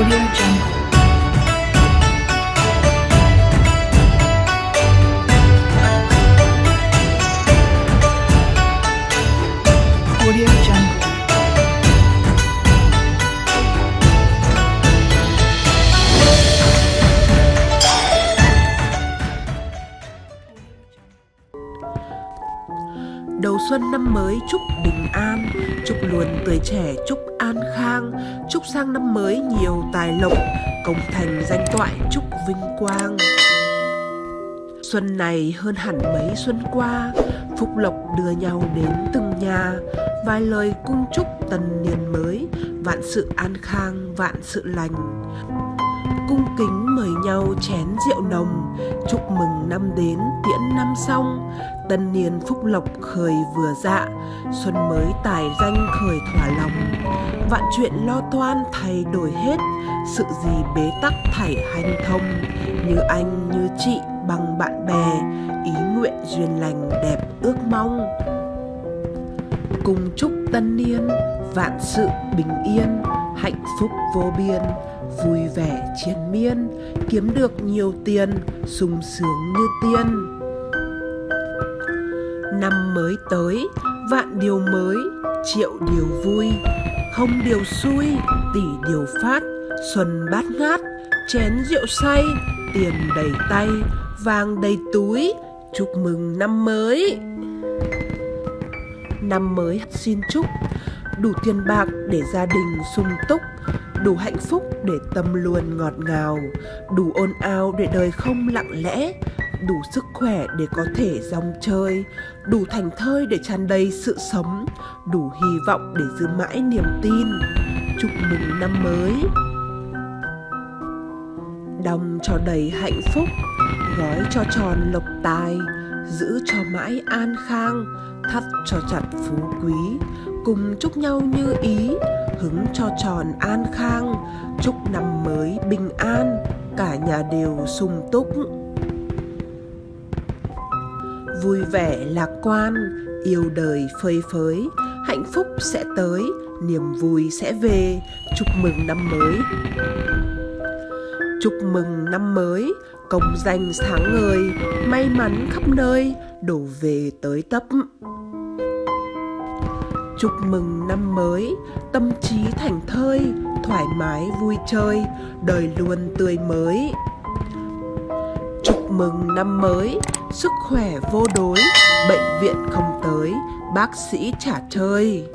Audio Jungle. Audio Jungle. Đầu xuân năm mới chúc bình an, chúc luôn tuổi trẻ, chúc an khang, chúc sang năm mới nhiều tài lộc, công thành danh toại, chúc vinh quang. Xuân này hơn hẳn mấy xuân qua, phúc lộc đưa nhau đến từng nhà, vài lời cung chúc tân niên mới, vạn sự an khang, vạn sự lành. Cung kính mời nhau chén rượu nồng chúc mừng năm đến tiễn năm xong. Tân niên phúc lộc khởi vừa dạ xuân mới tài danh khởi thỏa lòng vạn chuyện lo toan thay đổi hết, sự gì bế tắc thảy hành thông. Như anh, như chị, bằng bạn bè, ý nguyện duyên lành đẹp ước mong. Cùng chúc tân niên, vạn sự bình yên, hạnh phúc vô biên, vui vẻ triền miên, kiếm được nhiều tiền, sung sướng như tiên. Năm mới tới, vạn điều mới, triệu điều vui không điều xui tỷ điều phát, xuân bát ngát, chén rượu say, tiền đầy tay, vàng đầy túi, chúc mừng năm mới. Năm mới xin chúc, đủ tiền bạc để gia đình sung túc, đủ hạnh phúc để tâm luôn ngọt ngào, đủ ồn ào để đời không lặng lẽ đủ sức khỏe để có thể rong chơi, đủ thành thơi để tràn đầy sự sống, đủ hy vọng để giữ mãi niềm tin. Chúc mừng năm mới. Đong cho đầy hạnh phúc, gói cho tròn lộc tài, giữ cho mãi an khang, thắt cho chặt phú quý. Cùng chúc nhau như ý, hứng cho tròn an khang. Chúc năm mới bình an, cả nhà đều sung túc vui vẻ lạc quan, yêu đời phơi phới. Hạnh phúc sẽ tới, niềm vui sẽ về. Chúc mừng năm mới. Chúc mừng năm mới, công danh sáng ngời, may mắn khắp nơi, đổ về tới tấp. Chúc mừng năm mới, tâm trí thành thơi, thoải mái vui chơi, đời luôn tươi mới. Chúc mừng năm mới sức khỏe vô đối bệnh viện không tới bác sĩ trả chơi.